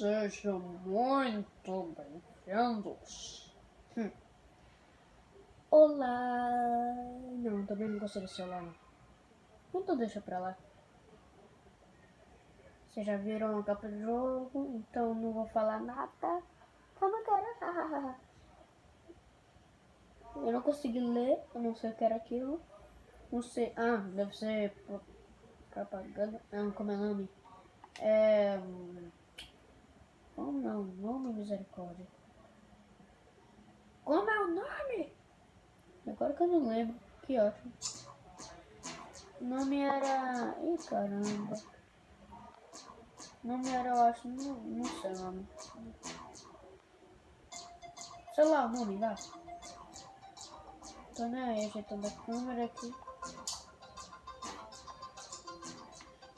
Sejam muito bem-vindos. Hum. Olá! Não, também não gostei olá, não. Então deixa pra lá. Vocês já viram a capa do jogo, então não vou falar nada. Calma, cara. Eu não consegui ler, eu não sei o que era aquilo. Não sei. Ah, deve ser propaganda. Não, como é o nome? É. Como não? Nome misericórdia. Como é o nome? Agora que eu não lembro. Que ótimo. O nome era. Ih, caramba. O nome era, eu acho. Não, não sei o nome. Sei lá o nome lá. Tô nem aí ajeitando a câmera aqui.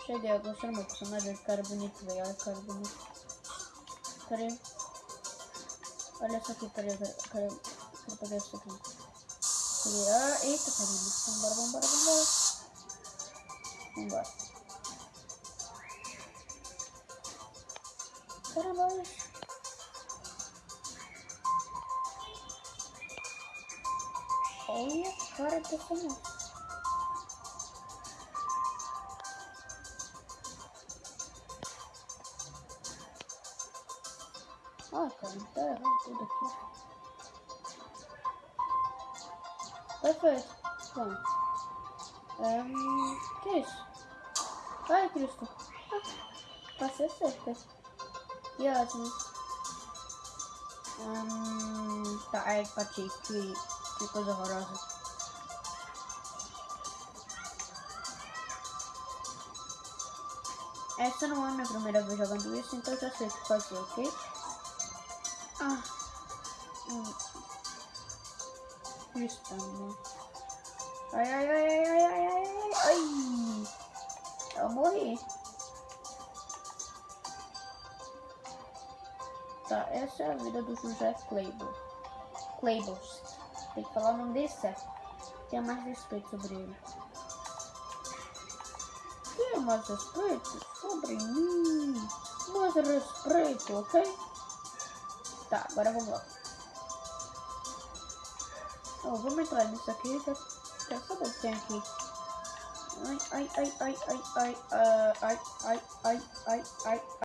Cheguei, eu gostei do meu personagem, cara bonito, velho. Olha que cara bonito. Peraí. Olha isso aqui, peraí, peraí. peraí. Vou pegar isso aqui. Peraí. Ah, eita, caramba. Vambora, vambora, vambora. Vambora. Caramba. Olha a cara dessa moça. Ah, cara, tá errado tudo aqui. Perfeito. Pronto. Um, que é isso? Ai, Cristo. Ah, passei cerca. Que ótimo. Um, tá, ai, bati. Que, que coisa horrorosa. Essa não é a minha primeira vez jogando isso, então já sei o que fazer, ok? Ah. Hum. Isso, né? Ai, ai, ai, ai, ai, ai, ai, ai. Eu morri. Tá, essa é a vida do José Claybo. Claybos. Tem que falar o nome dele certo. Tenha mais respeito sobre ele. Tenha mais respeito sobre mim. Mais respeito, ok? Tá, agora vamos lá. Oh, vamos entrar nisso aqui. Já quero saber o que tem aqui. Ai, ai, ai, ai, ai, ai, ai, ai, ai, ai, ai, ai.